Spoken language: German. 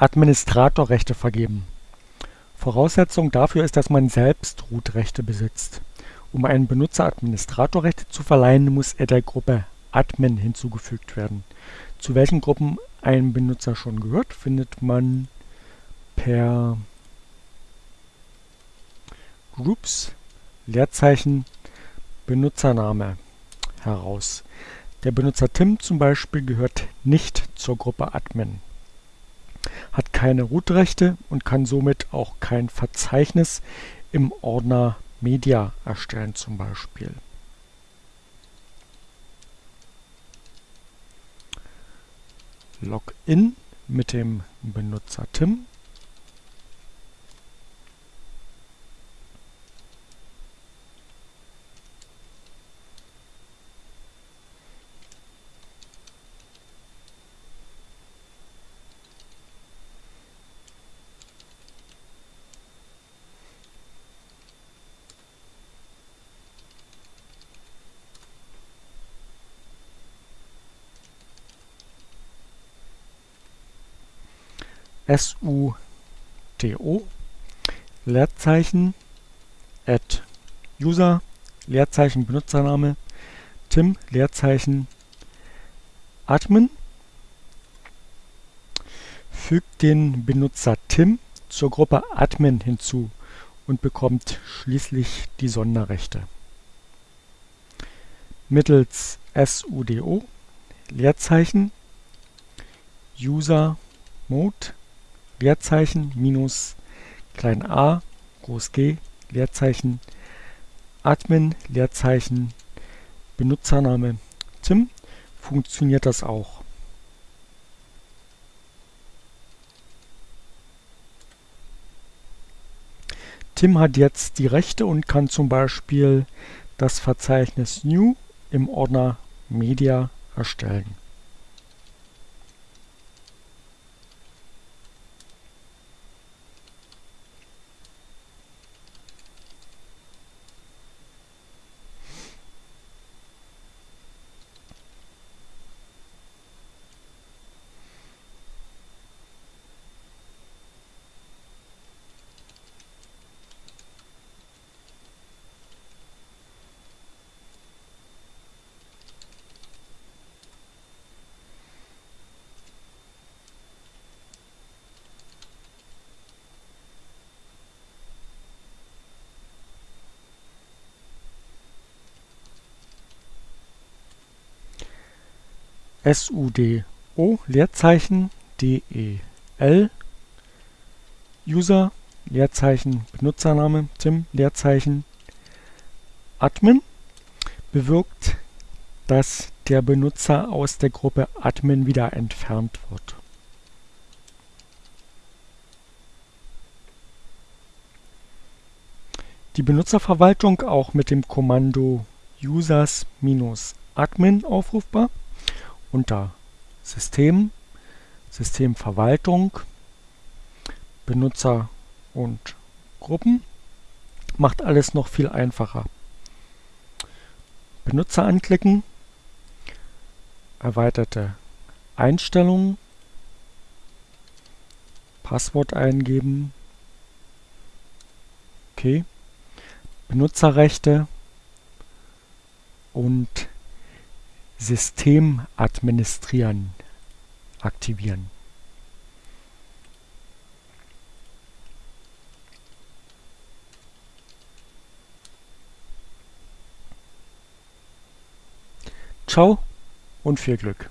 Administratorrechte vergeben. Voraussetzung dafür ist, dass man selbst Root-Rechte besitzt. Um einem Benutzer Administratorrechte zu verleihen, muss er der Gruppe Admin hinzugefügt werden. Zu welchen Gruppen ein Benutzer schon gehört, findet man per Groups Leerzeichen Benutzername heraus. Der Benutzer Tim zum Beispiel gehört nicht zur Gruppe Admin hat keine Root-Rechte und kann somit auch kein Verzeichnis im Ordner Media erstellen zum Beispiel. Login mit dem Benutzer Tim sudo Leerzeichen add user Leerzeichen Benutzername Tim Leerzeichen admin fügt den Benutzer Tim zur Gruppe Admin hinzu und bekommt schließlich die Sonderrechte. Mittels sudo Leerzeichen user mode Leerzeichen minus klein a groß G Leerzeichen Admin Leerzeichen Benutzername Tim funktioniert das auch. Tim hat jetzt die Rechte und kann zum Beispiel das Verzeichnis New im Ordner Media erstellen. Sudo Leerzeichen del User Leerzeichen Benutzername Tim Leerzeichen. Admin bewirkt, dass der Benutzer aus der Gruppe Admin wieder entfernt wird. Die Benutzerverwaltung auch mit dem Kommando users-admin aufrufbar unter System, Systemverwaltung, Benutzer und Gruppen. Macht alles noch viel einfacher. Benutzer anklicken, erweiterte Einstellungen, Passwort eingeben, okay, Benutzerrechte und System administrieren aktivieren. Ciao und viel Glück!